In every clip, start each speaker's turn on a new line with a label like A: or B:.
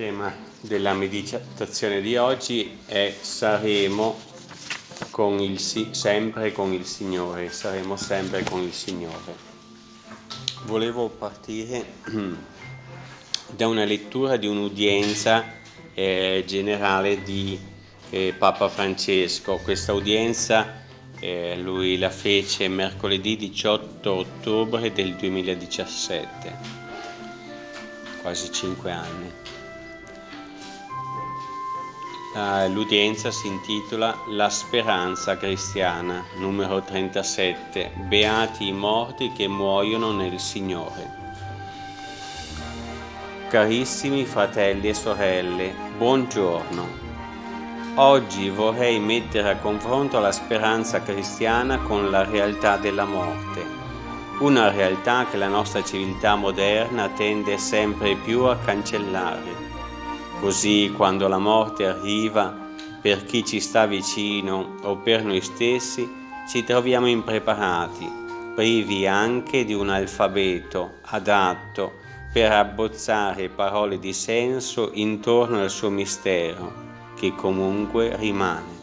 A: tema della meditazione di oggi è saremo con il, sempre con il Signore, saremo sempre con il Signore. Volevo partire da una lettura di un'udienza eh, generale di eh, Papa Francesco. Questa udienza eh, lui la fece mercoledì 18 ottobre del 2017 quasi cinque anni. L'udienza si intitola La speranza cristiana, numero 37, Beati i morti che muoiono nel Signore. Carissimi fratelli e sorelle, buongiorno. Oggi vorrei mettere a confronto la speranza cristiana con la realtà della morte una realtà che la nostra civiltà moderna tende sempre più a cancellare. Così quando la morte arriva, per chi ci sta vicino o per noi stessi, ci troviamo impreparati, privi anche di un alfabeto adatto per abbozzare parole di senso intorno al suo mistero, che comunque rimane.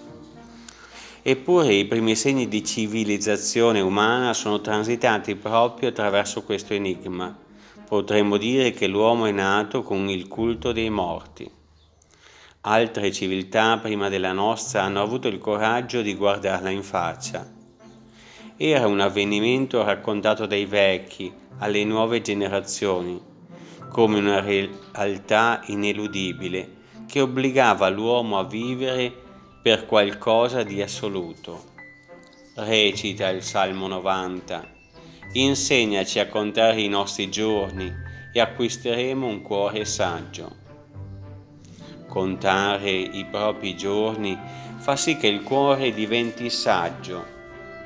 A: Eppure i primi segni di civilizzazione umana sono transitati proprio attraverso questo enigma. Potremmo dire che l'uomo è nato con il culto dei morti. Altre civiltà prima della nostra hanno avuto il coraggio di guardarla in faccia. Era un avvenimento raccontato dai vecchi alle nuove generazioni, come una realtà ineludibile che obbligava l'uomo a vivere per qualcosa di assoluto. Recita il Salmo 90. Insegnaci a contare i nostri giorni e acquisteremo un cuore saggio. Contare i propri giorni fa sì che il cuore diventi saggio,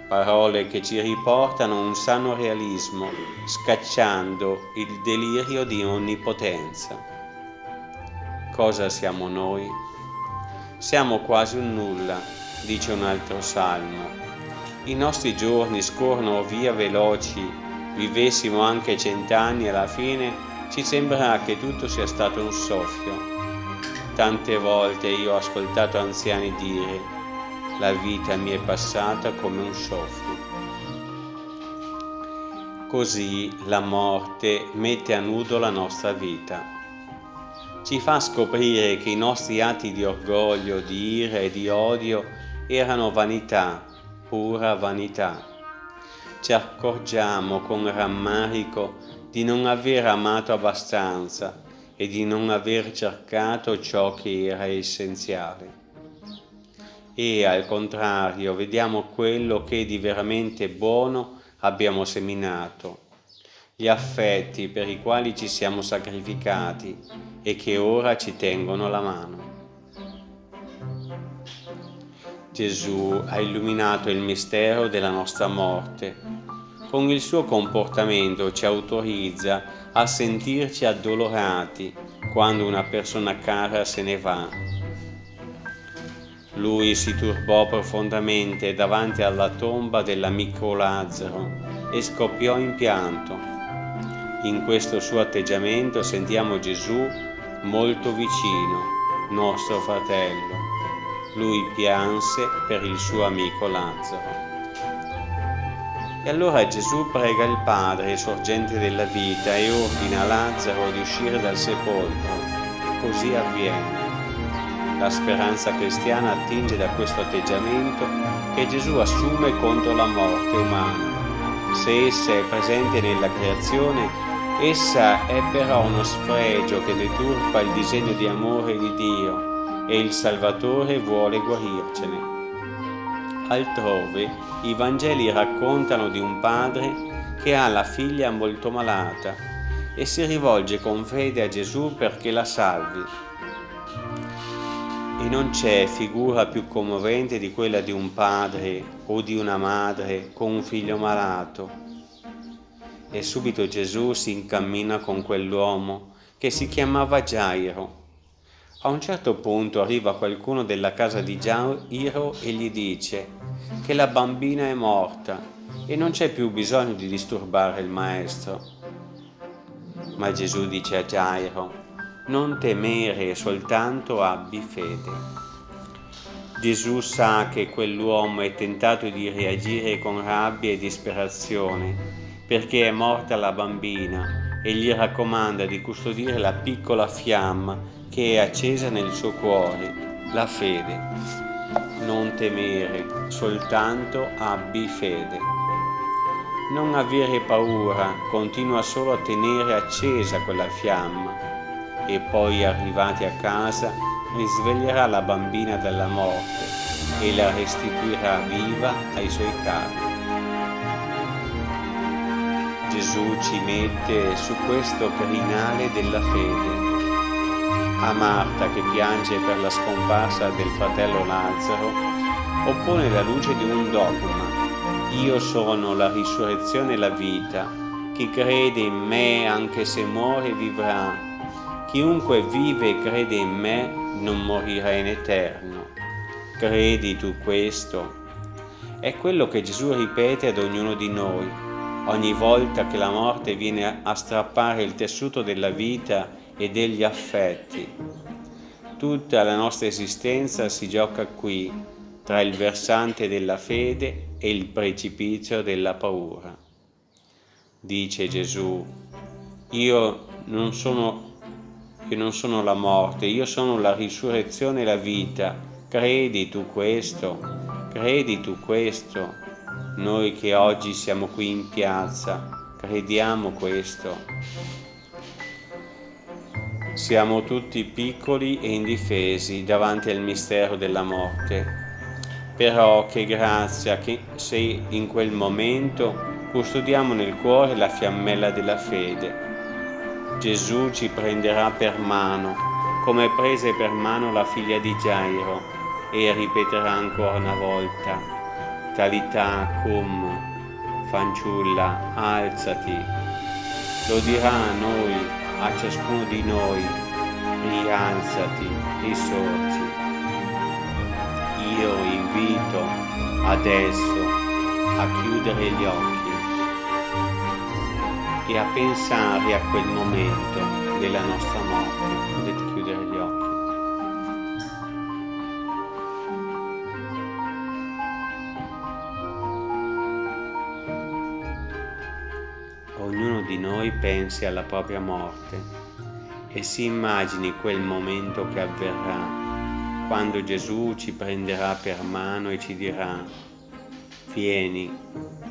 A: parole che ci riportano un sano realismo, scacciando il delirio di onnipotenza. Cosa siamo noi? Siamo quasi un nulla, dice un altro salmo. I nostri giorni scorrono via veloci, vivessimo anche cent'anni alla fine ci sembrerà che tutto sia stato un soffio. Tante volte io ho ascoltato anziani dire la vita mi è passata come un soffio. Così la morte mette a nudo la nostra vita ci fa scoprire che i nostri atti di orgoglio, di ira e di odio erano vanità, pura vanità. Ci accorgiamo con rammarico di non aver amato abbastanza e di non aver cercato ciò che era essenziale. E al contrario vediamo quello che di veramente buono abbiamo seminato gli affetti per i quali ci siamo sacrificati e che ora ci tengono la mano. Gesù ha illuminato il mistero della nostra morte. Con il suo comportamento ci autorizza a sentirci addolorati quando una persona cara se ne va. Lui si turbò profondamente davanti alla tomba dell'amico Lazzaro e scoppiò in pianto in questo suo atteggiamento sentiamo Gesù molto vicino, nostro fratello. Lui pianse per il suo amico Lazzaro. E allora Gesù prega il Padre, sorgente della vita, e ordina a Lazzaro di uscire dal sepolcro. Così avviene. La speranza cristiana attinge da questo atteggiamento che Gesù assume contro la morte umana. Se essa è presente nella creazione, Essa è però uno sfregio che deturpa il disegno di amore di Dio e il Salvatore vuole guarircene. Altrove i Vangeli raccontano di un padre che ha la figlia molto malata e si rivolge con fede a Gesù perché la salvi. E non c'è figura più commovente di quella di un padre o di una madre con un figlio malato e subito Gesù si incammina con quell'uomo che si chiamava Gairo. A un certo punto arriva qualcuno della casa di Gairo e gli dice che la bambina è morta e non c'è più bisogno di disturbare il maestro. Ma Gesù dice a Gairo, non temere, soltanto abbi fede. Gesù sa che quell'uomo è tentato di reagire con rabbia e disperazione perché è morta la bambina e gli raccomanda di custodire la piccola fiamma che è accesa nel suo cuore, la fede. Non temere, soltanto abbi fede. Non avere paura, continua solo a tenere accesa quella fiamma e poi arrivati a casa risveglierà la bambina dalla morte e la restituirà viva ai suoi cari. Gesù ci mette su questo crinale della fede. A Marta che piange per la scomparsa del fratello Lazzaro oppone la luce di un dogma. Io sono la risurrezione e la vita. Chi crede in me anche se muore vivrà Chiunque vive e crede in me non morirà in eterno. Credi tu questo? È quello che Gesù ripete ad ognuno di noi ogni volta che la morte viene a strappare il tessuto della vita e degli affetti. Tutta la nostra esistenza si gioca qui, tra il versante della fede e il precipizio della paura. Dice Gesù, io non sono che non sono la morte, io sono la risurrezione e la vita. Credi tu questo? Credi tu questo? Noi che oggi siamo qui in piazza, crediamo questo. Siamo tutti piccoli e indifesi davanti al mistero della morte. Però che grazia che se in quel momento custodiamo nel cuore la fiammella della fede Gesù ci prenderà per mano, come prese per mano la figlia di Gairo, e ripeterà ancora una volta, Talità cum, fanciulla, alzati. Lo dirà a noi, a ciascuno di noi, rialzati, risorgi. Io invito adesso a chiudere gli occhi e a pensare a quel momento della nostra morte. Noi pensi alla propria morte e si immagini quel momento che avverrà quando Gesù ci prenderà per mano e ci dirà vieni,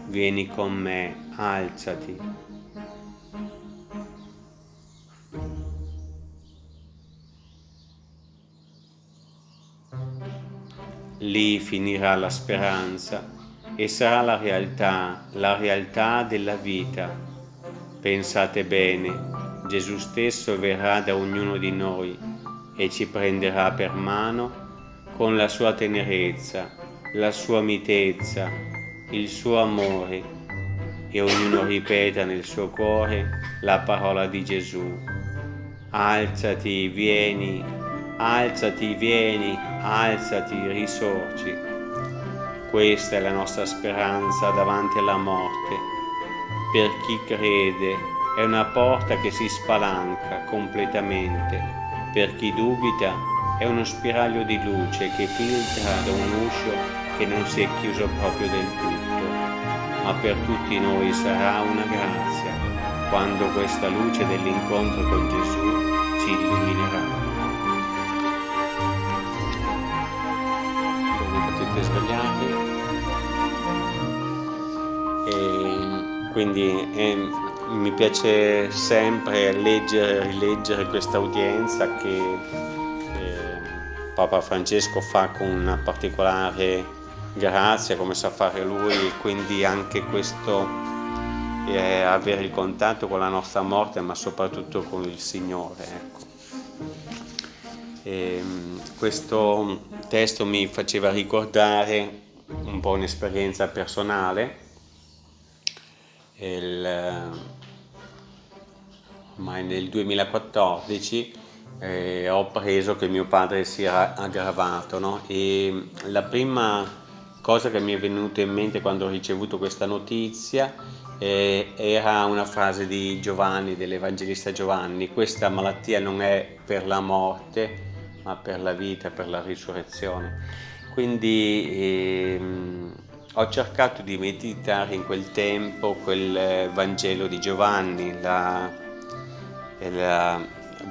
A: vieni con me, alzati, Lì finirà la speranza e sarà la realtà, la realtà della vita. Pensate bene, Gesù stesso verrà da ognuno di noi e ci prenderà per mano con la sua tenerezza, la sua mitezza, il suo amore e ognuno ripeta nel suo cuore la parola di Gesù. Alzati, vieni, alzati, vieni, alzati, risorgi. Questa è la nostra speranza davanti alla morte. Per chi crede è una porta che si spalanca completamente. Per chi dubita è uno spiraglio di luce che filtra da un uscio che non si è chiuso proprio del tutto. Ma per tutti noi sarà una grazia quando questa luce dell'incontro con Gesù ci illuminerà. siete svegliati e quindi eh, mi piace sempre leggere e rileggere questa udienza che eh, Papa Francesco fa con una particolare grazia come sa fare lui quindi anche questo eh, avere il contatto con la nostra morte ma soprattutto con il Signore ecco. E, ehm, questo testo mi faceva ricordare un po' un'esperienza personale. Il, ormai nel 2014 eh, ho preso che mio padre si era aggravato no? e la prima cosa che mi è venuta in mente quando ho ricevuto questa notizia eh, era una frase di Giovanni, dell'Evangelista Giovanni, questa malattia non è per la morte, ma per la vita, per la risurrezione. Quindi ehm, ho cercato di meditare in quel tempo quel Vangelo di Giovanni, la, la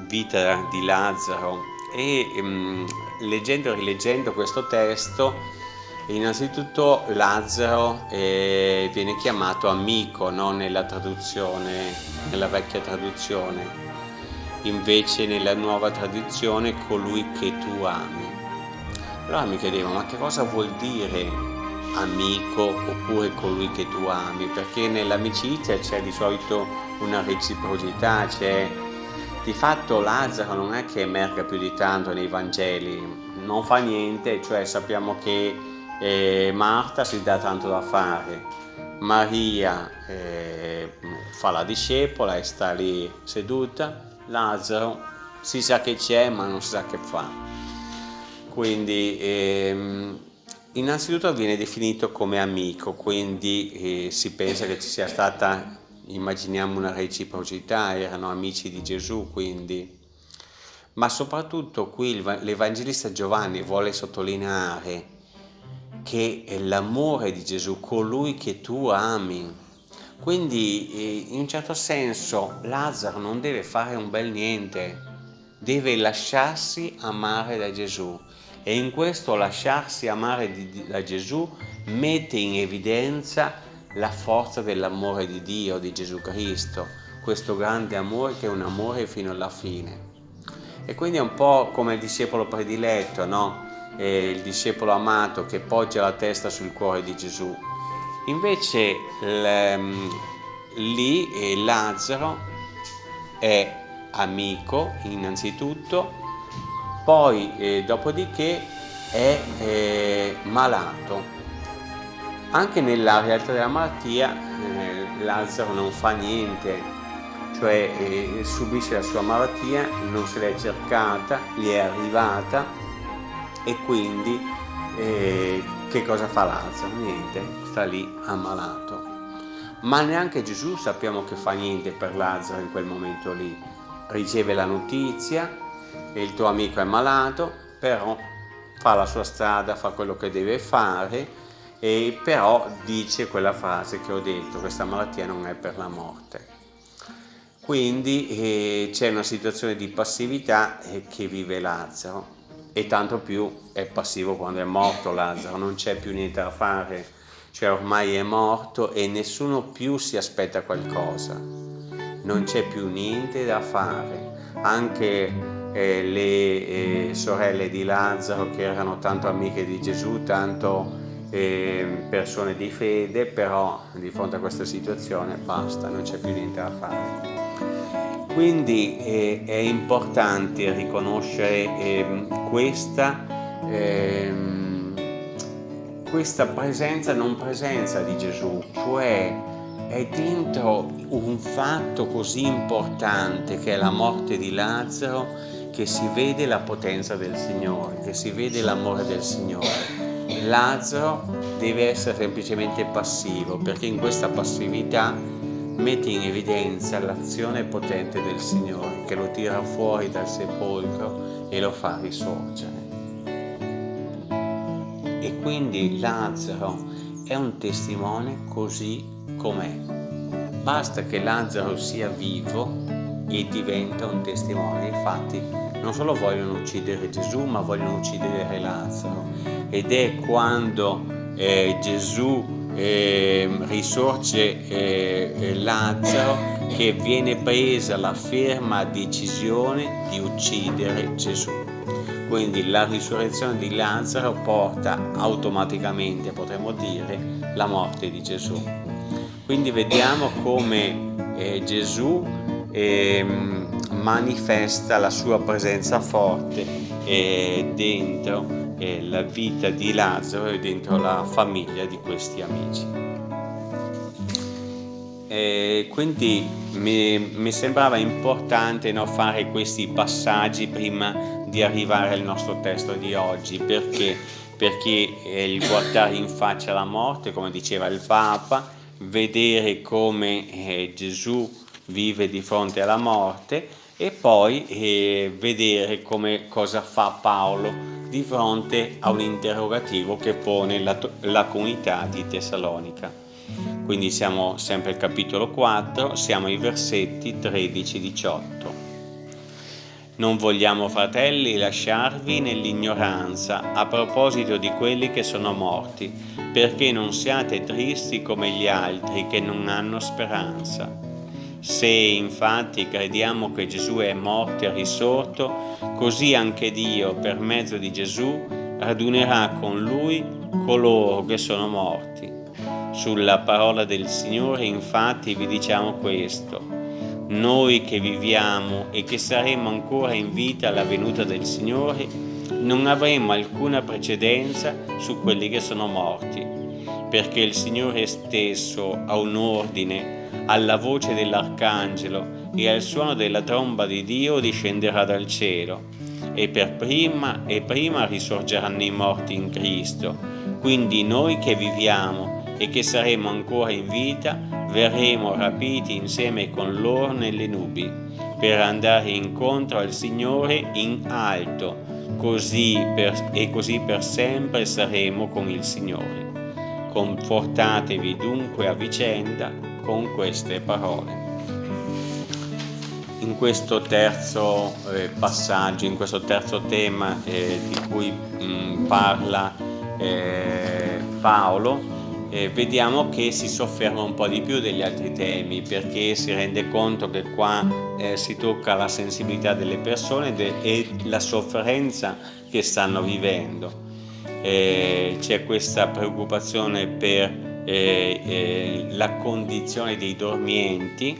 A: vita di Lazzaro e ehm, leggendo e rileggendo questo testo innanzitutto Lazzaro eh, viene chiamato amico no? nella traduzione, nella vecchia traduzione invece nella nuova tradizione colui che tu ami allora mi chiedevo ma che cosa vuol dire amico oppure colui che tu ami, perché nell'amicizia c'è di solito una reciprocità, c'è di fatto Lazzaro non è che emerga più di tanto nei Vangeli, non fa niente, cioè sappiamo che eh, Marta si dà tanto da fare, Maria eh, fa la discepola e sta lì seduta, Lazzaro si sa che c'è ma non si sa che fa. Quindi ehm, Innanzitutto viene definito come amico, quindi eh, si pensa che ci sia stata, immaginiamo una reciprocità, erano amici di Gesù quindi. Ma soprattutto qui l'Evangelista Giovanni vuole sottolineare che è l'amore di Gesù, colui che tu ami. Quindi eh, in un certo senso Lazzaro non deve fare un bel niente, deve lasciarsi amare da Gesù e in questo lasciarsi amare di, da Gesù mette in evidenza la forza dell'amore di Dio, di Gesù Cristo, questo grande amore che è un amore fino alla fine. E quindi è un po' come il discepolo prediletto, no? il discepolo amato che poggia la testa sul cuore di Gesù. Invece lì Lazzaro è amico innanzitutto poi eh, dopodiché è eh, malato. Anche nella realtà della malattia eh, Lazzaro non fa niente, cioè eh, subisce la sua malattia, non se l'è cercata, gli è arrivata e quindi eh, che cosa fa Lazzaro? Niente, sta lì ammalato. Ma neanche Gesù sappiamo che fa niente per Lazzaro in quel momento lì. Riceve la notizia, e il tuo amico è malato, però fa la sua strada, fa quello che deve fare e però dice quella frase che ho detto, questa malattia non è per la morte. Quindi eh, c'è una situazione di passività eh, che vive Lazzaro e tanto più è passivo quando è morto Lazzaro, non c'è più niente da fare, cioè ormai è morto e nessuno più si aspetta qualcosa, non c'è più niente da fare, anche eh, le eh, sorelle di Lazzaro che erano tanto amiche di Gesù, tanto eh, persone di fede, però di fronte a questa situazione basta, non c'è più niente da fare. Quindi eh, è importante riconoscere ehm, questa, ehm, questa presenza non presenza di Gesù, cioè è dentro un fatto così importante che è la morte di Lazzaro che si vede la potenza del Signore, che si vede l'amore del Signore. Lazzaro deve essere semplicemente passivo perché in questa passività mette in evidenza l'azione potente del Signore che lo tira fuori dal sepolcro e lo fa risorgere. E quindi Lazzaro è un testimone così com'è. Basta che Lazzaro sia vivo e diventa un testimone. Infatti non solo vogliono uccidere Gesù ma vogliono uccidere Lazzaro. Ed è quando eh, Gesù eh, risorge eh, Lazzaro che viene presa la ferma decisione di uccidere Gesù. Quindi la risurrezione di Lazzaro porta automaticamente potremmo dire la morte di Gesù. Quindi vediamo come eh, Gesù ehm, manifesta la sua presenza forte eh, dentro eh, la vita di Lazzaro e dentro la famiglia di questi amici. E quindi mi, mi, sembrava importante no, fare questi passaggi prima di arrivare al nostro testo di oggi perché, perché il guardare in faccia la morte come diceva il Papa vedere come eh, Gesù vive di fronte alla morte e poi eh, vedere come cosa fa Paolo di fronte a un interrogativo che pone la, la comunità di Tessalonica. Quindi siamo sempre al capitolo 4, siamo ai versetti 13-18. Non vogliamo, fratelli, lasciarvi nell'ignoranza a proposito di quelli che sono morti, perché non siate tristi come gli altri che non hanno speranza. Se infatti crediamo che Gesù è morto e risorto, così anche Dio, per mezzo di Gesù, radunerà con Lui coloro che sono morti. Sulla parola del Signore infatti vi diciamo questo noi che viviamo e che saremo ancora in vita alla venuta del Signore, non avremo alcuna precedenza su quelli che sono morti, perché il Signore stesso ha un ordine, alla voce dell'Arcangelo e al suono della tromba di Dio discenderà dal cielo, e per prima e prima risorgeranno i morti in Cristo. Quindi noi che viviamo e che saremo ancora in vita, verremo rapiti insieme con loro nelle nubi, per andare incontro al Signore in alto, così per, e così per sempre saremo con il Signore. Confortatevi dunque a vicenda con queste parole. In questo terzo eh, passaggio, in questo terzo tema eh, di cui mh, mm, parla eh, Paolo, eh, vediamo che si sofferma un po' di più degli altri temi perché si rende conto che qua eh, si tocca la sensibilità delle persone e la sofferenza che stanno vivendo. Eh, c'è questa preoccupazione per eh, eh, la condizione dei dormienti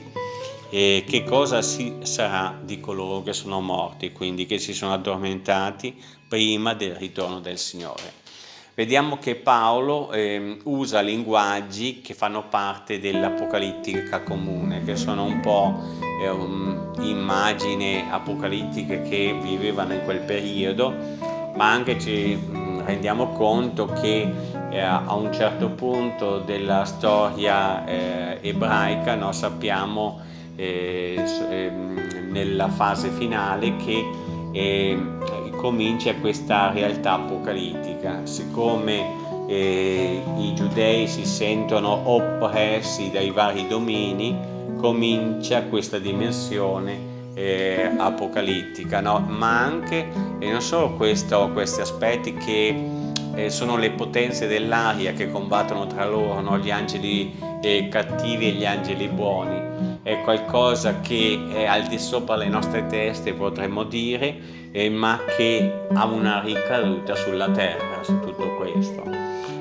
A: e che cosa si sarà di coloro che sono morti, quindi che si sono addormentati prima del ritorno del Signore. Vediamo che Paolo eh, usa linguaggi che fanno parte dell'apocalittica comune, che sono un po' eh, immagini apocalittiche che vivevano in quel periodo, ma anche ci rendiamo conto che eh, a un certo punto della storia eh, ebraica no, sappiamo eh, ehm, nella fase finale che eh, comincia questa realtà apocalittica, siccome eh, i giudei si sentono oppressi dai vari domini, comincia questa dimensione eh, apocalittica, no? ma anche e non solo questo, questi aspetti che eh, sono le potenze dell'aria che combattono tra loro, no? gli angeli eh, cattivi e gli angeli buoni, è qualcosa che è al di sopra le nostre teste potremmo dire eh, ma che ha una ricaduta sulla terra su tutto questo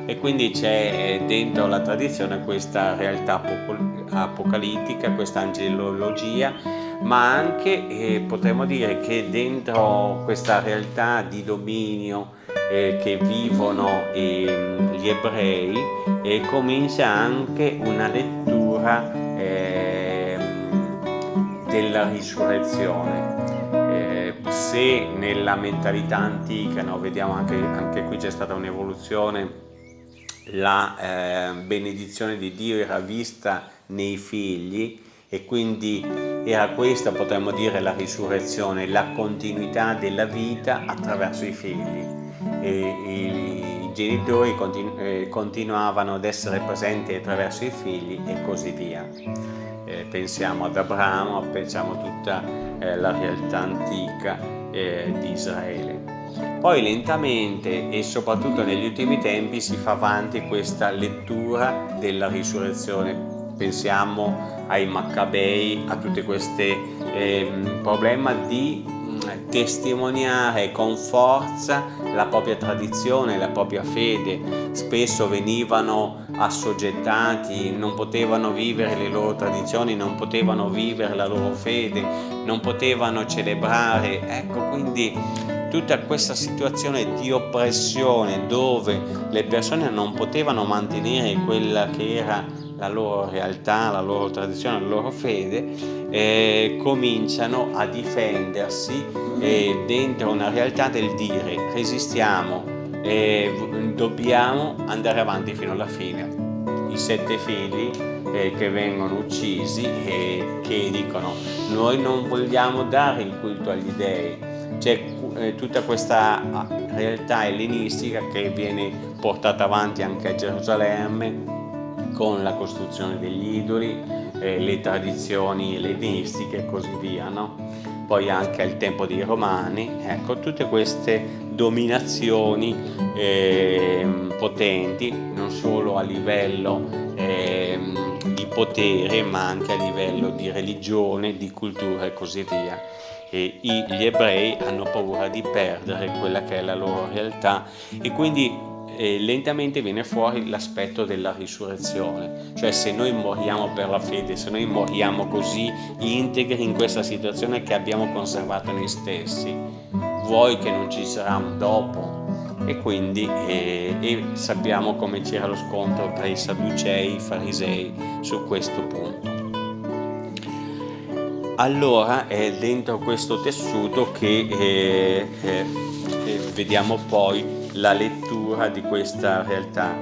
A: e quindi c'è eh, dentro la tradizione questa realtà apocalittica, questa angelologia ma anche eh, potremmo dire che dentro questa realtà di dominio eh, che vivono eh, gli ebrei eh, comincia anche una lettura eh, della risurrezione. Eh, se nella mentalità antica, no, vediamo anche, anche qui c'è stata un'evoluzione, la eh, benedizione di Dio era vista nei figli e quindi era questa, potremmo dire, la risurrezione, la continuità della vita attraverso i figli. E, i, genitori continu eh, continuavano ad essere presenti attraverso i figli e così via eh, pensiamo ad Abramo, pensiamo a tutta eh, la realtà antica eh, di Israele. Poi lentamente e soprattutto negli ultimi tempi si fa avanti questa lettura della risurrezione. Pensiamo ai Maccabei, a tutti questi eh, problemi di testimoniare con forza la propria tradizione, la propria fede. Spesso venivano assoggettati, non potevano vivere le loro tradizioni, non potevano vivere la loro fede, non potevano celebrare. Ecco, quindi tutta questa situazione di oppressione dove le persone non potevano mantenere quella che era la loro realtà, la loro tradizione, la loro fede, eh, cominciano a difendersi eh, dentro una realtà del dire resistiamo, eh, dobbiamo andare avanti fino alla fine. i sette figli eh, che vengono uccisi e che dicono noi non vogliamo dare il culto agli dei. C'è eh, tutta questa ah, realtà ellenistica che viene portata avanti anche a Gerusalemme con la costruzione degli idoli, eh, le tradizioni ellenistiche e così via. No? Poi anche al tempo dei Romani, ecco, tutte queste dominazioni eh, potenti, non solo a livello eh, di potere, ma anche a livello di religione, di cultura e così via. E gli ebrei hanno paura di perdere quella che è la loro realtà e quindi eh, lentamente viene fuori l'aspetto della risurrezione, cioè se noi moriamo per la fede, se noi moriamo così integri in questa situazione che abbiamo conservato noi stessi, vuoi che non ci sarà un dopo? E quindi eh, e sappiamo come c'era lo scontro tra i Sadducei e i Farisei su questo punto. Allora è dentro questo tessuto che eh, eh, vediamo poi la lettura di questa realtà.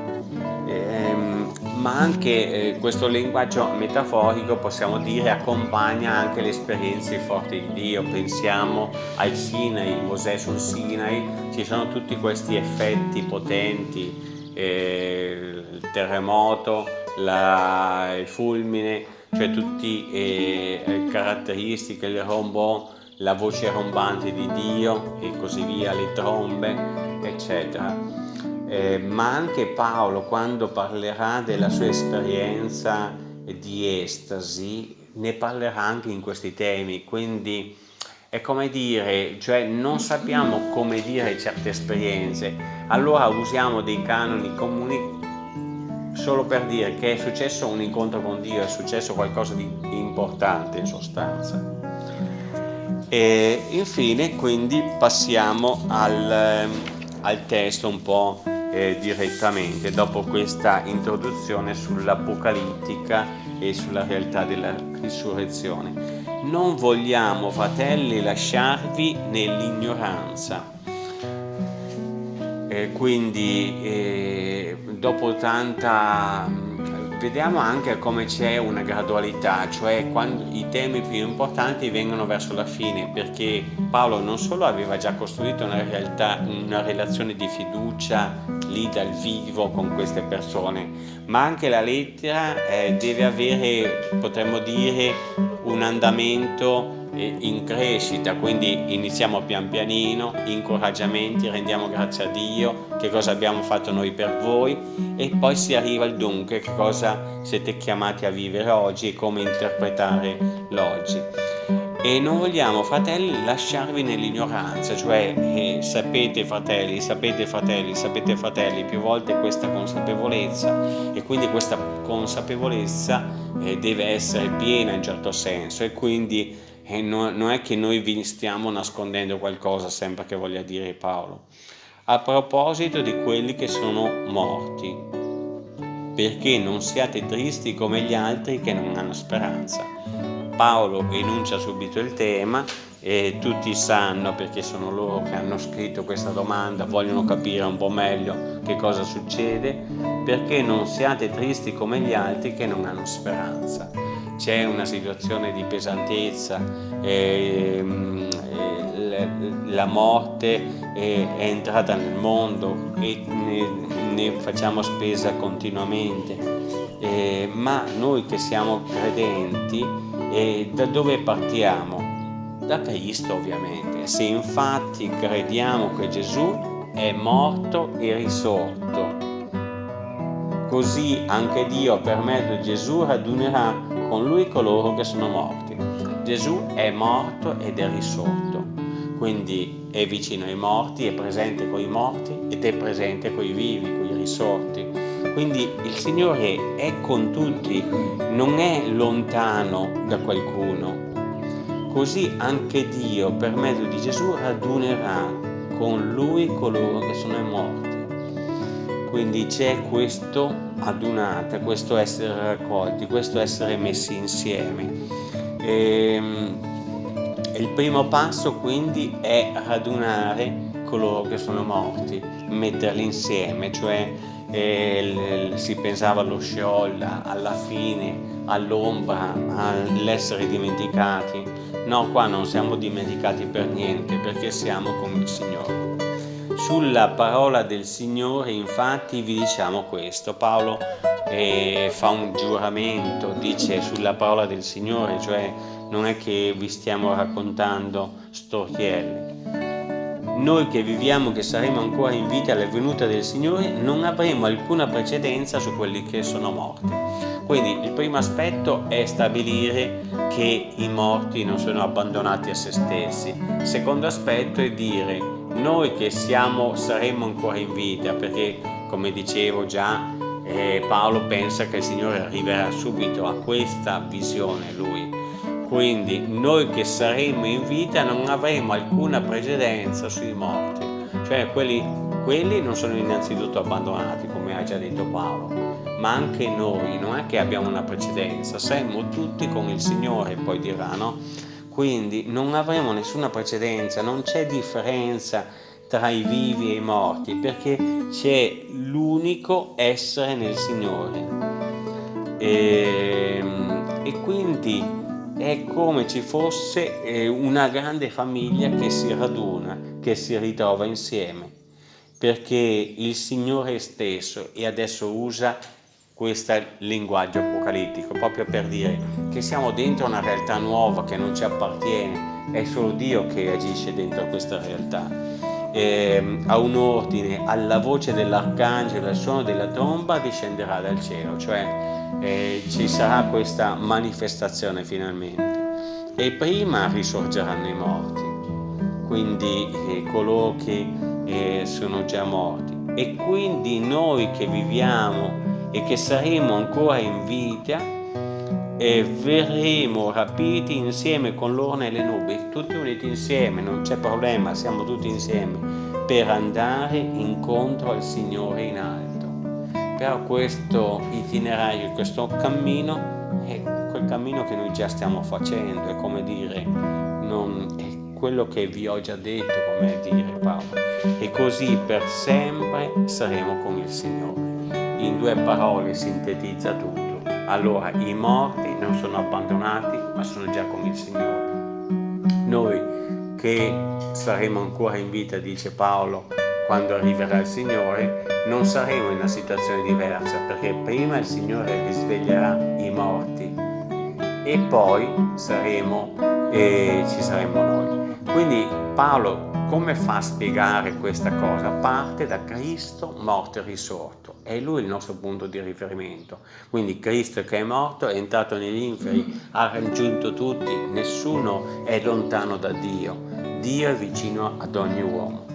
A: Ehm, ma anche eh, questo linguaggio metaforico possiamo dire accompagna anche le esperienze forti di Dio. Pensiamo al Sinai, Mosè sul Sinai, ci sono tutti questi effetti potenti, eh, il terremoto, la, il fulmine, cioè tutte eh, caratteristiche, il rombò la voce rombante di Dio e così via, le trombe, eccetera. Eh, ma anche Paolo, quando parlerà della sua esperienza di estasi, ne parlerà anche in questi temi, quindi è come dire, cioè non sappiamo come dire certe esperienze, allora usiamo dei canoni comuni solo per dire che è successo un incontro con Dio, è successo qualcosa di importante in sostanza. E infine quindi passiamo al, ehm, al testo un po' eh, direttamente dopo questa introduzione sull'apocalittica e sulla realtà della risurrezione. Non vogliamo, fratelli, lasciarvi nell'ignoranza. Eh, quindi eh, dopo tanta Vediamo anche come c'è una gradualità, cioè quando i temi più importanti vengono verso la fine, perché Paolo non solo aveva già costruito una, realtà, una relazione di fiducia lì dal vivo con queste persone, ma anche la lettera eh, deve avere, potremmo dire, un andamento in crescita, quindi iniziamo pian pianino, incoraggiamenti, rendiamo grazie a Dio, che cosa abbiamo fatto noi per voi e poi si arriva al dunque, che cosa siete chiamati a vivere oggi e come interpretare l'oggi. E non vogliamo, fratelli, lasciarvi nell'ignoranza, cioè eh, sapete fratelli, sapete fratelli, sapete fratelli, più volte questa consapevolezza e quindi questa consapevolezza eh, deve essere piena in certo senso e quindi e no, non è che noi vi stiamo nascondendo qualcosa sempre che voglia dire Paolo. A proposito di quelli che sono morti, perché non siate tristi come gli altri che non hanno speranza. Paolo enuncia subito il tema e tutti sanno perché sono loro che hanno scritto questa domanda, vogliono capire un po' meglio che cosa succede, perché non siate tristi come gli altri che non hanno speranza c'è una situazione di pesantezza, eh, eh, la morte è, è, entrata nel mondo e ne, ne facciamo spesa continuamente, eh, ma noi che siamo credenti, eh, da dove partiamo? Da Cristo ovviamente. Se infatti crediamo che Gesù è morto e risorto, così anche Dio per mezzo di Gesù radunerà con lui coloro che sono morti. Gesù è morto ed è risorto, quindi è vicino ai morti, è presente con i morti ed è presente con i vivi, con i risorti. Quindi il Signore è con tutti, non è lontano da qualcuno. Così anche Dio per mezzo di Gesù radunerà con Lui coloro che sono morti. Quindi c'è questo adunata, questo essere raccolti, questo essere messi insieme. E, ehm, il primo passo quindi è radunare coloro che sono morti, metterli insieme, cioè eh, si pensava allo sciolda, alla fine, all'ombra, all'essere dimenticati. No, qua non siamo dimenticati per niente perché siamo con il Signore. Sulla parola del Signore infatti vi diciamo questo. Paolo eh, fa un giuramento, dice sulla parola del Signore, cioè non è che vi stiamo raccontando storielle. Noi che viviamo, che saremo ancora in vita alla venuta del Signore, non avremo alcuna precedenza su quelli che sono morti. Quindi il primo aspetto è stabilire che i morti non sono abbandonati a se stessi. Il secondo aspetto è dire noi che siamo, saremo ancora in vita, perché come dicevo già, eh, Paolo pensa che il Signore arriverà subito a questa visione lui. Quindi noi che saremo in vita non avremo alcuna precedenza sui morti, cioè quelli, quelli non sono innanzitutto abbandonati, come ha già detto Paolo, ma anche noi non è che abbiamo una precedenza, saremo tutti con il Signore, poi dirà, no? Quindi non avremo nessuna precedenza, non c'è differenza tra i vivi e i morti, perché c'è l'unico essere nel Signore. E, ehm, e quindi è come ci fosse eh, una grande famiglia che si raduna, che si ritrova insieme, perché il Signore stesso e adesso usa questo linguaggio apocalittico, proprio per dire che siamo dentro una realtà nuova che non ci appartiene, è solo Dio che agisce dentro questa realtà. Eh, a un ordine, alla voce dell'arcangelo, al suono della tromba discenderà dal cielo, cioè eh, ci sarà questa manifestazione finalmente e prima risorgeranno i morti, quindi eh, coloro che eh, sono già morti e quindi noi che viviamo e che saremo ancora in vita e verremo rapiti insieme con loro nelle nubi, tutti uniti insieme, non c'è problema, siamo tutti insieme per andare incontro al Signore in alto però questo itinerario, questo cammino è quel cammino che noi già stiamo facendo, è come dire, non, è quello che vi ho già detto, come dire Paolo, e così per sempre saremo con il Signore. In due parole sintetizza tutto. Allora i morti non sono abbandonati, ma sono già con il Signore. Noi che saremo ancora in vita, dice Paolo, quando arriverà il Signore, non saremo in una situazione diversa perché prima il Signore risveglierà i morti e poi saremo, eh, ci saremo noi. Quindi Paolo come fa a spiegare questa cosa? Parte da Cristo morto e risorto, è lui il nostro punto di riferimento. Quindi Cristo che è morto, è entrato negli inferi, ha raggiunto tutti, nessuno è lontano da Dio, Dio è vicino ad ogni uomo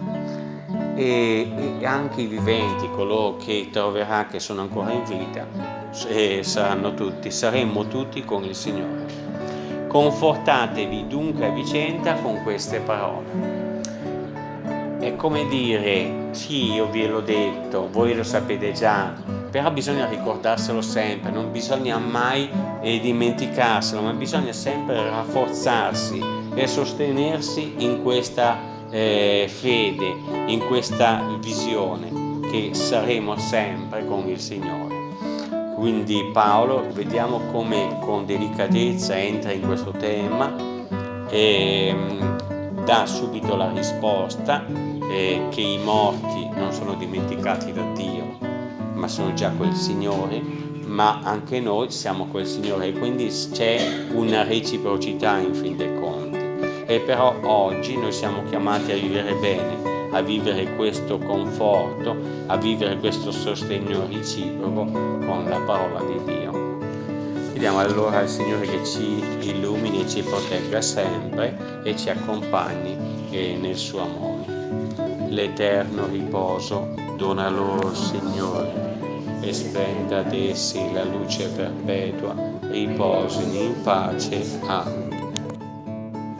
A: e, e anche i viventi, coloro che troverà che sono ancora in vita, saranno tutti, saremmo tutti con il Signore. Confortatevi dunque a vicenda con queste parole. È come dire, sì, io ve l'ho detto, voi lo sapete già, però bisogna ricordarselo sempre, non bisogna mai eh, dimenticarselo, ma bisogna sempre rafforzarsi e sostenersi in questa eh, fede, in questa visione che saremo sempre con il Signore. Quindi Paolo vediamo come con delicatezza entra in questo tema e mm, dà subito la risposta eh, che i morti non sono dimenticati da Dio, ma sono già quel Signore, ma anche noi siamo quel Signore. Quindi c'è una reciprocità in fin dei conti. E però oggi noi siamo chiamati a vivere bene, a vivere questo conforto, a vivere questo sostegno reciproco con la parola di Dio. Chiediamo allora al Signore che ci illumini e ci protegga sempre e ci accompagni nel suo amore. L'eterno riposo dona loro, Signore, e spenda ad essi la luce perpetua, riposino in pace. Amen.